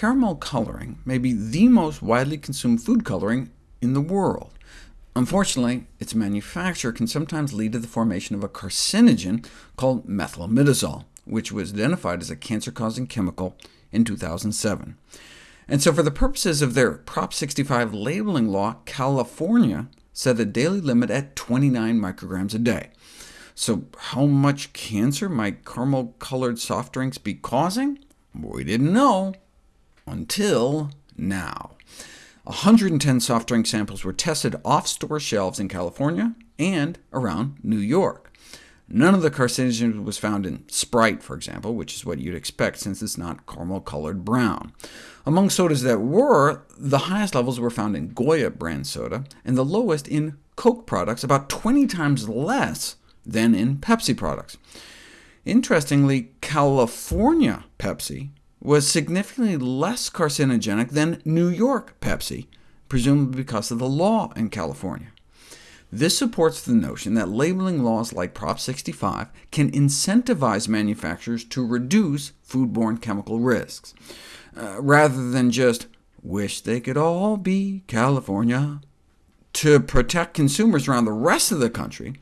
caramel coloring may be the most widely consumed food coloring in the world. Unfortunately, its manufacture can sometimes lead to the formation of a carcinogen called methylimidazole, which was identified as a cancer-causing chemical in 2007. And so for the purposes of their Prop 65 labeling law, California set a daily limit at 29 micrograms a day. So how much cancer might caramel-colored soft drinks be causing? We didn't know until now. 110 soft drink samples were tested off store shelves in California and around New York. None of the carcinogens was found in Sprite, for example, which is what you'd expect since it's not caramel-colored brown. Among sodas that were, the highest levels were found in Goya brand soda, and the lowest in Coke products, about 20 times less than in Pepsi products. Interestingly, California Pepsi was significantly less carcinogenic than New York Pepsi, presumably because of the law in California. This supports the notion that labeling laws like Prop 65 can incentivize manufacturers to reduce foodborne chemical risks, uh, rather than just wish they could all be California. To protect consumers around the rest of the country,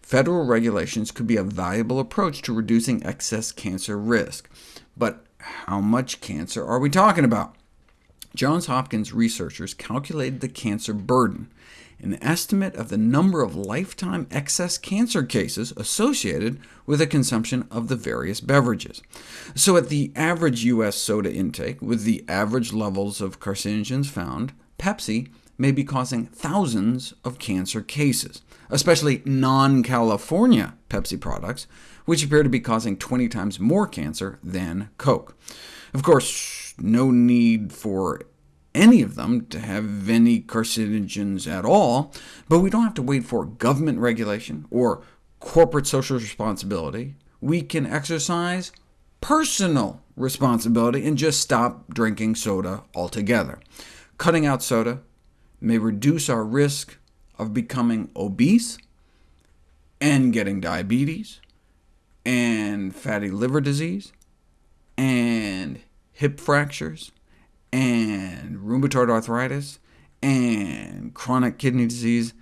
federal regulations could be a valuable approach to reducing excess cancer risk. But how much cancer are we talking about? Johns Hopkins researchers calculated the cancer burden, an estimate of the number of lifetime excess cancer cases associated with the consumption of the various beverages. So at the average U.S. soda intake, with the average levels of carcinogens found, Pepsi may be causing thousands of cancer cases, especially non-California Pepsi products, which appear to be causing 20 times more cancer than Coke. Of course, no need for any of them to have any carcinogens at all, but we don't have to wait for government regulation or corporate social responsibility. We can exercise personal responsibility and just stop drinking soda altogether. Cutting out soda may reduce our risk of becoming obese and getting diabetes, and fatty liver disease, and hip fractures, and rheumatoid arthritis, and chronic kidney disease,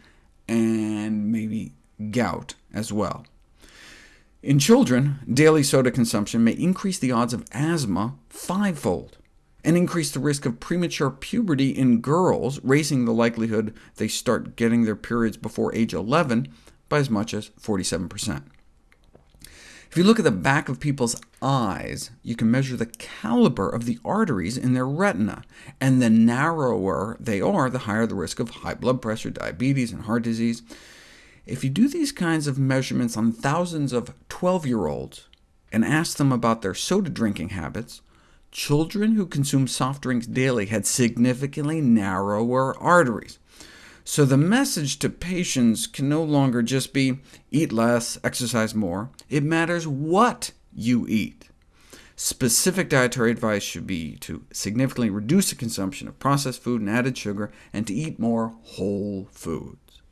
and maybe gout as well. In children, daily soda consumption may increase the odds of asthma fivefold, and increase the risk of premature puberty in girls, raising the likelihood they start getting their periods before age 11 by as much as 47%. If you look at the back of people's eyes, you can measure the caliber of the arteries in their retina, and the narrower they are, the higher the risk of high blood pressure, diabetes, and heart disease. If you do these kinds of measurements on thousands of 12-year-olds and ask them about their soda drinking habits, children who consume soft drinks daily had significantly narrower arteries. So the message to patients can no longer just be, eat less, exercise more. It matters what you eat. Specific dietary advice should be to significantly reduce the consumption of processed food and added sugar, and to eat more whole foods.